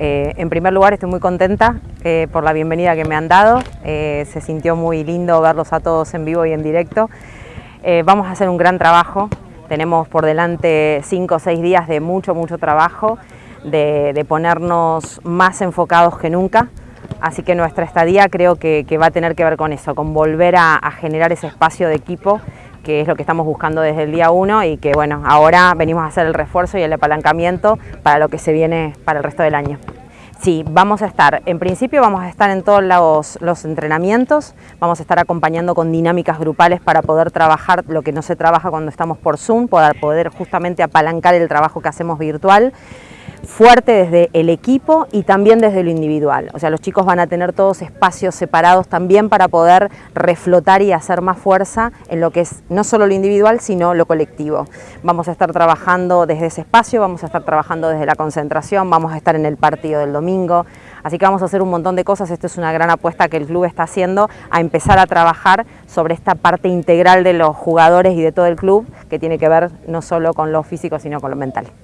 Eh, en primer lugar estoy muy contenta eh, por la bienvenida que me han dado, eh, se sintió muy lindo verlos a todos en vivo y en directo. vamos a hacer un gran trabajo, tenemos por delante cinco o seis días de mucho, mucho trabajo, de, ponernos más enfocados que nunca, así que nuestra estadía creo que, va a tener que ver con eso, con volver a, a generar ese espacio de equipo que es lo que estamos buscando desde el día 1 y que bueno, ahora venimos a hacer el refuerzo y el apalancamiento para lo que se viene para el resto del año. Sí, vamos a estar, en principio vamos a estar en todos los, los, entrenamientos, vamos a estar acompañando con dinámicas grupales para poder trabajar lo que no se trabaja cuando estamos por Zoom, para poder justamente apalancar el trabajo que hacemos virtual fuerte desde el equipo y también desde lo individual. O sea, los chicos van a tener todos espacios separados también para poder reflotar y hacer más fuerza en lo que es no solo lo individual, sino lo colectivo. Vamos a estar trabajando desde ese espacio, vamos a estar trabajando desde la concentración, vamos a estar en el partido del domingo, así que vamos a hacer un montón de cosas. Esto es una gran apuesta que el club está haciendo a empezar a trabajar sobre esta parte integral de los jugadores y de todo el club que tiene que ver no solo con lo físico, sino con lo mental.